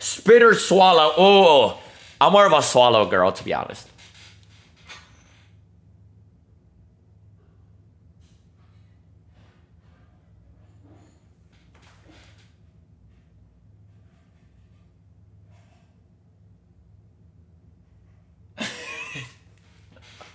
Spit or swallow. Oh, I'm more of a swallow girl, to be honest.